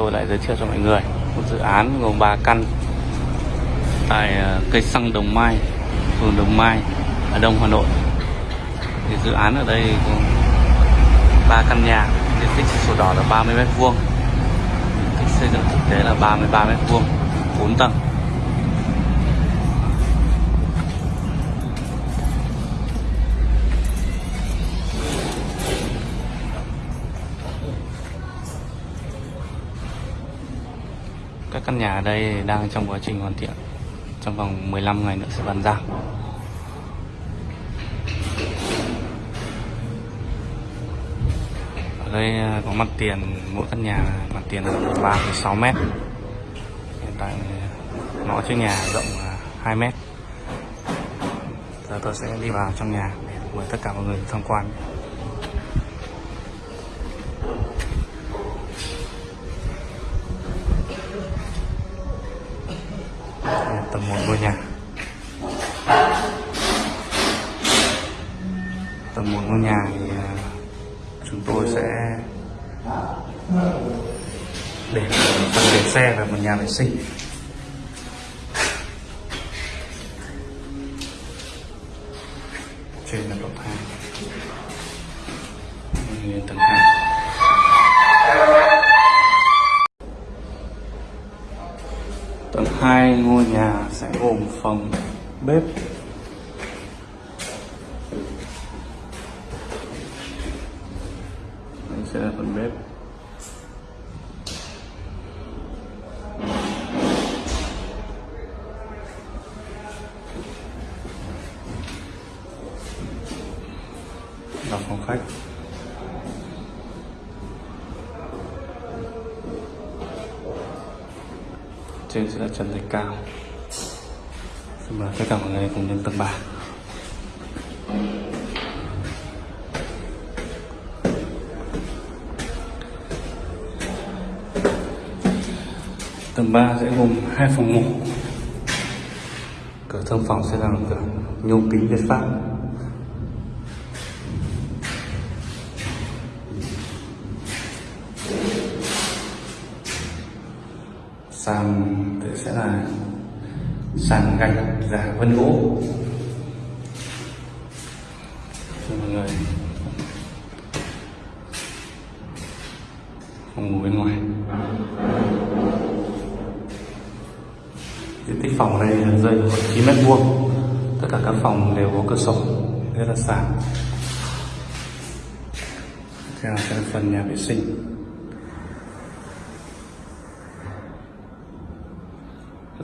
tôi lại giới thiệu cho mọi người một dự án gồm 3 căn tại ờ, cây xăng Đồng Mai, phường Đồng Mai, ở Đông Hà Nội. Thì dự án ở đây gồm 3 căn nhà, diện tích sổ đỏ là 30 m vuông, xây dựng thực tế là 33 m vuông, 4 tầng. Các căn nhà ở đây đang trong quá trình hoàn thiện. Trong vòng 15 ngày nữa sẽ bàn giao Ở đây à, có mặt tiền mỗi căn nhà mặt tiền là 3,6 mét. Hiện tại à, ngõ trước nhà rộng là 2 mét. Giờ tôi sẽ đi vào trong nhà để mời tất cả mọi người tham quan. tầng 1 ngôi nhà. Tầng 1 ngôi nhà thì à, chúng tôi sẽ để phần để xe và một nhà vệ sinh. Trên là tầng 2 tầng 2 còn hai ngôi nhà sẽ gồm phòng, bếp. Đây sẽ là phần bếp. Và phòng khách. Trên sẽ là trần thạch cao. Xin mời tất cả mọi người cùng lên tầng 3 tầng 3 sẽ gồm hai phòng ngủ. Cửa thông phòng sẽ là cửa nhôm kính việt pháp. Sàn thì sẽ là sàn gạch giả vân gỗ. Cho mọi người. Phòng ngủ bên ngoài. Diện tích phòng này đây rơi khoảng chín mét vuông. Tất cả các phòng đều có cửa sổ. Rất là sáng theo là phần nhà vệ sinh.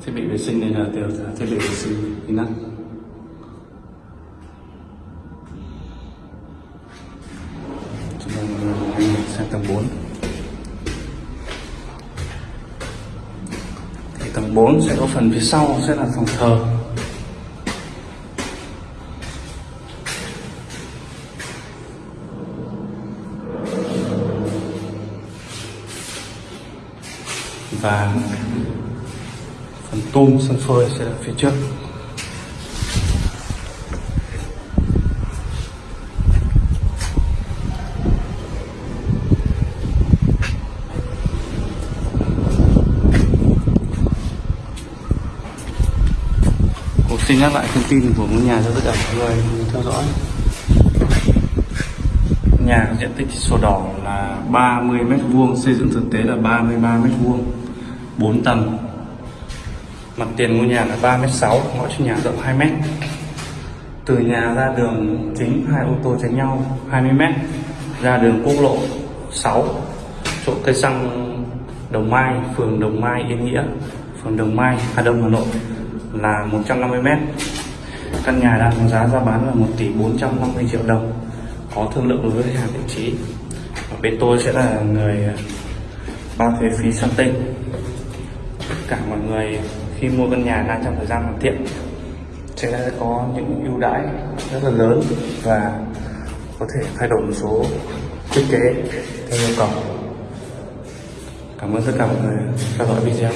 Thiết bị vệ sinh này là đều là thiết bị vệ sinh inox chúng ta đi sang tầng 4 thì tầng 4 sẽ có phần phía sau, sẽ là phòng thờ. Và phần tum sân phơi sẽ là phía trước. Xin nhắc lại thông tin của ngôi nhà cho tất cả mọi người theo dõi. Nhà có diện tích sổ đỏ là 30 mét vuông, xây dựng thực tế là 33 mét vuông 4 tầng. Mặt tiền ngôi nhà là 3m6, ngõ trước nhà rộng 2m. Từ nhà ra đường chính hai ô tô tránh nhau 20m, ra đường quốc lộ 6, chỗ cây xăng Đồng Mai, phường Đồng Mai Yên Nghĩa, phường Đồng Mai, Hà Đông, Hà Nội là 150m. Căn nhà đang có giá ra bán là 1 tỷ 450 triệu đồng. Có thương lượng với hàng vị trí. Và bên tôi sẽ là người bao thuế phí sang tên tất cả mọi người khi mua căn nhà đang trong thời gian hoàn thiện, sẽ có những ưu đãi rất là lớn và có thể thay đổi một số thiết kế theo yêu cầu. Cảm ơn tất cả mọi người theo dõi video.